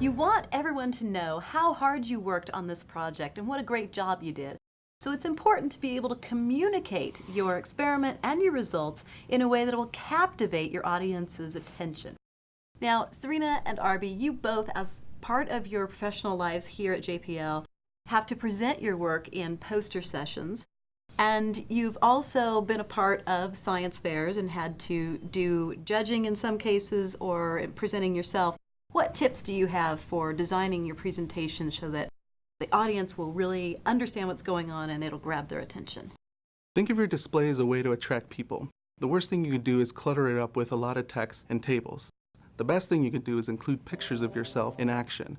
You want everyone to know how hard you worked on this project and what a great job you did. So it's important to be able to communicate your experiment and your results in a way that will captivate your audience's attention. Now, Serena and Arby, you both, as part of your professional lives here at JPL, have to present your work in poster sessions. And you've also been a part of science fairs and had to do judging in some cases or presenting yourself. What tips do you have for designing your presentation so that the audience will really understand what's going on and it'll grab their attention? Think of your display as a way to attract people. The worst thing you can do is clutter it up with a lot of text and tables. The best thing you can do is include pictures of yourself in action,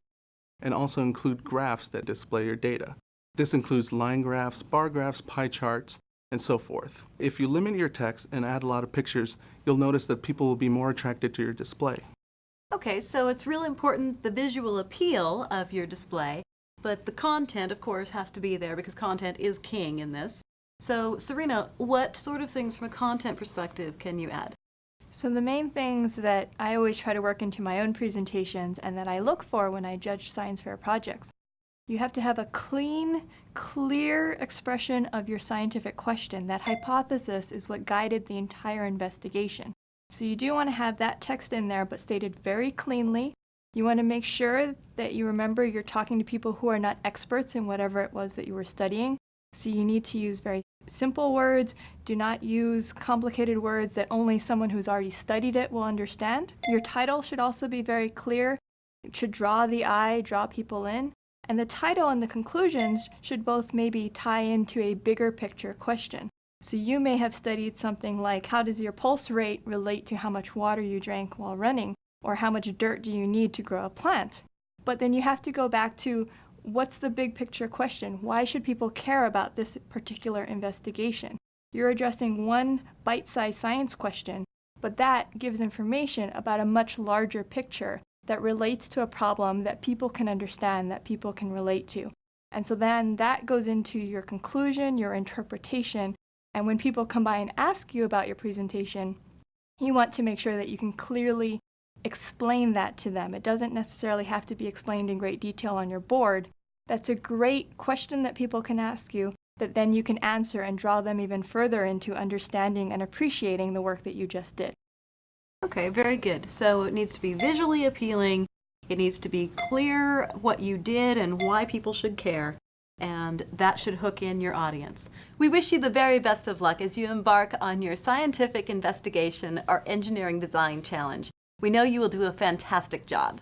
and also include graphs that display your data. This includes line graphs, bar graphs, pie charts, and so forth. If you limit your text and add a lot of pictures, you'll notice that people will be more attracted to your display. Okay, so it's real important the visual appeal of your display, but the content, of course, has to be there because content is king in this. So, Serena, what sort of things from a content perspective can you add? So the main things that I always try to work into my own presentations and that I look for when I judge science fair projects, you have to have a clean, clear expression of your scientific question. That hypothesis is what guided the entire investigation. So you do want to have that text in there, but stated very cleanly. You want to make sure that you remember you're talking to people who are not experts in whatever it was that you were studying. So you need to use very simple words. Do not use complicated words that only someone who's already studied it will understand. Your title should also be very clear. It should draw the eye, draw people in. And the title and the conclusions should both maybe tie into a bigger picture question. So you may have studied something like how does your pulse rate relate to how much water you drank while running, or how much dirt do you need to grow a plant. But then you have to go back to what's the big picture question? Why should people care about this particular investigation? You're addressing one bite-sized science question, but that gives information about a much larger picture that relates to a problem that people can understand, that people can relate to. And so then that goes into your conclusion, your interpretation, and when people come by and ask you about your presentation, you want to make sure that you can clearly explain that to them. It doesn't necessarily have to be explained in great detail on your board. That's a great question that people can ask you that then you can answer and draw them even further into understanding and appreciating the work that you just did. Okay, very good. So it needs to be visually appealing, it needs to be clear what you did and why people should care and that should hook in your audience. We wish you the very best of luck as you embark on your scientific investigation or engineering design challenge. We know you will do a fantastic job.